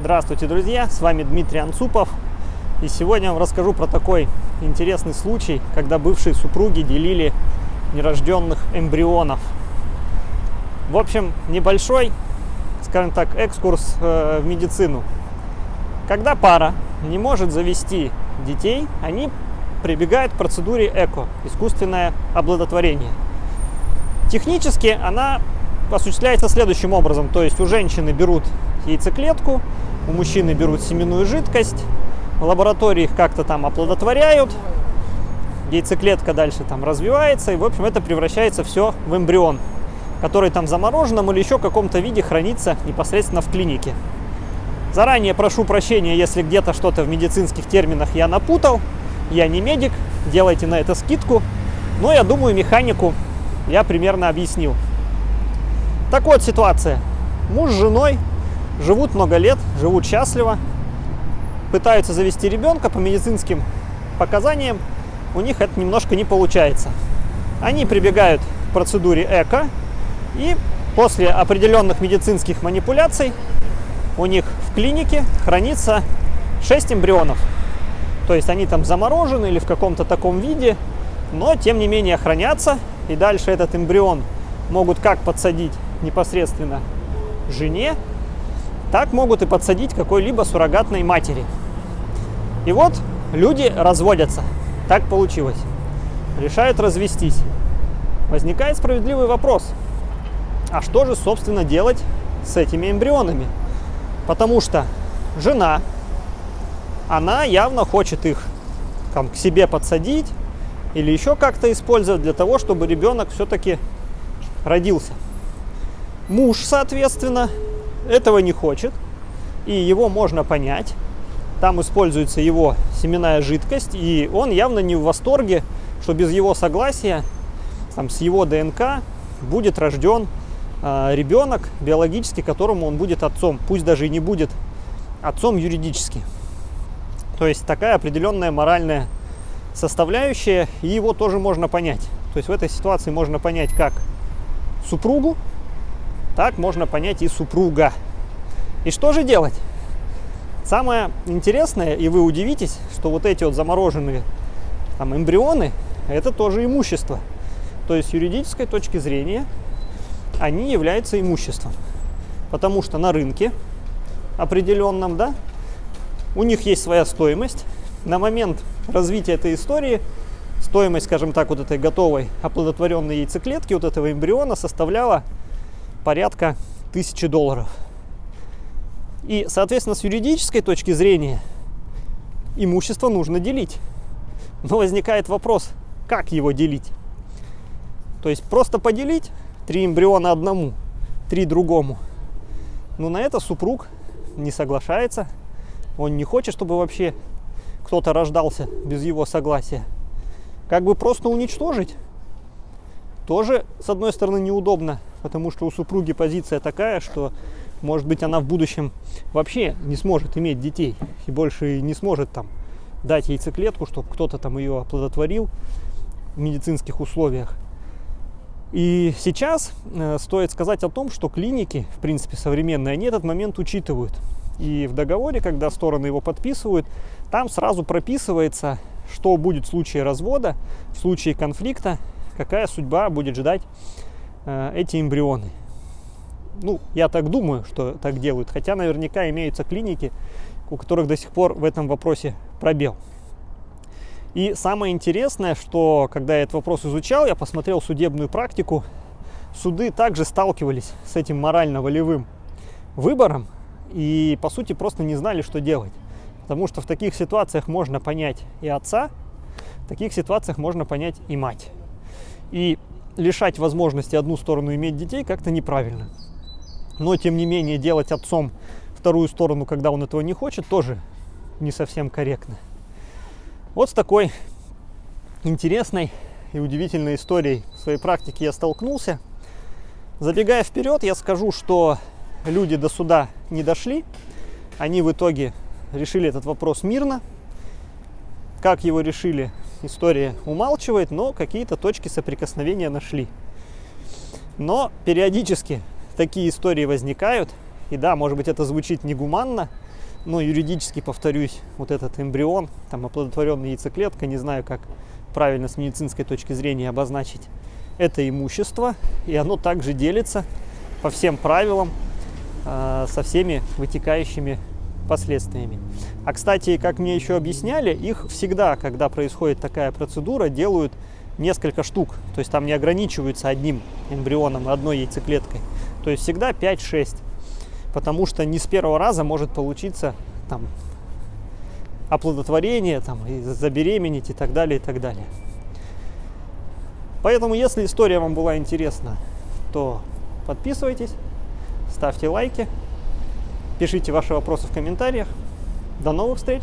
Здравствуйте, друзья! С вами Дмитрий Анцупов. И сегодня я вам расскажу про такой интересный случай, когда бывшие супруги делили нерожденных эмбрионов. В общем, небольшой, скажем так, экскурс э, в медицину. Когда пара не может завести детей, они прибегают к процедуре ЭКО, искусственное оплодотворение. Технически она осуществляется следующим образом. То есть у женщины берут яйцеклетку, у мужчины берут семенную жидкость, в лаборатории их как-то там оплодотворяют, яйцеклетка дальше там развивается, и, в общем, это превращается все в эмбрион, который там замороженном или еще каком-то виде хранится непосредственно в клинике. Заранее прошу прощения, если где-то что-то в медицинских терминах я напутал. Я не медик, делайте на это скидку. Но я думаю, механику я примерно объяснил. Так вот ситуация. Муж с женой живут много лет, живут счастливо, пытаются завести ребенка по медицинским показаниям, у них это немножко не получается. Они прибегают к процедуре ЭКО, и после определенных медицинских манипуляций у них в клинике хранится 6 эмбрионов. То есть они там заморожены или в каком-то таком виде, но тем не менее хранятся, и дальше этот эмбрион могут как подсадить непосредственно жене, так могут и подсадить какой-либо суррогатной матери. И вот люди разводятся. Так получилось. Решают развестись. Возникает справедливый вопрос. А что же, собственно, делать с этими эмбрионами? Потому что жена, она явно хочет их там, к себе подсадить или еще как-то использовать для того, чтобы ребенок все-таки родился. Муж, соответственно, этого не хочет, и его можно понять. Там используется его семенная жидкость, и он явно не в восторге, что без его согласия, там, с его ДНК будет рожден э, ребенок биологически, которому он будет отцом, пусть даже и не будет отцом юридически. То есть такая определенная моральная составляющая, и его тоже можно понять. То есть в этой ситуации можно понять как супругу, так можно понять и супруга. И что же делать? Самое интересное, и вы удивитесь, что вот эти вот замороженные там, эмбрионы, это тоже имущество. То есть с юридической точки зрения они являются имуществом. Потому что на рынке определенном, да, у них есть своя стоимость. На момент развития этой истории стоимость, скажем так, вот этой готовой оплодотворенной яйцеклетки, вот этого эмбриона составляла порядка тысячи долларов. И, соответственно, с юридической точки зрения имущество нужно делить. Но возникает вопрос, как его делить? То есть просто поделить три эмбриона одному, три другому. Но на это супруг не соглашается. Он не хочет, чтобы вообще кто-то рождался без его согласия. Как бы просто уничтожить тоже, с одной стороны, неудобно, потому что у супруги позиция такая, что, может быть, она в будущем вообще не сможет иметь детей и больше не сможет там дать яйцеклетку, чтобы кто-то там ее оплодотворил в медицинских условиях. И сейчас э, стоит сказать о том, что клиники, в принципе, современные, они этот момент учитывают. И в договоре, когда стороны его подписывают, там сразу прописывается, что будет в случае развода, в случае конфликта какая судьба будет ждать эти эмбрионы. Ну, я так думаю, что так делают, хотя наверняка имеются клиники, у которых до сих пор в этом вопросе пробел. И самое интересное, что когда я этот вопрос изучал, я посмотрел судебную практику, суды также сталкивались с этим морально-волевым выбором и, по сути, просто не знали, что делать. Потому что в таких ситуациях можно понять и отца, в таких ситуациях можно понять и мать. И лишать возможности одну сторону иметь детей как-то неправильно. Но, тем не менее, делать отцом вторую сторону, когда он этого не хочет, тоже не совсем корректно. Вот с такой интересной и удивительной историей в своей практике я столкнулся. Забегая вперед, я скажу, что люди до суда не дошли. Они в итоге решили этот вопрос мирно. Как его решили, история умалчивает, но какие-то точки соприкосновения нашли. Но периодически такие истории возникают, И да, может быть, это звучит негуманно, но юридически, повторюсь, вот этот эмбрион, там оплодотворенная яйцеклетка, не знаю, как правильно с медицинской точки зрения обозначить, это имущество, и оно также делится по всем правилам э, со всеми вытекающими последствиями. А, кстати, как мне еще объясняли, их всегда, когда происходит такая процедура, делают несколько штук. То есть там не ограничиваются одним эмбрионом, одной яйцеклеткой. То есть всегда 5-6. Потому что не с первого раза может получиться там оплодотворение, там, и забеременеть и так далее, и так далее. Поэтому, если история вам была интересна, то подписывайтесь, ставьте лайки, пишите ваши вопросы в комментариях. До новых встреч!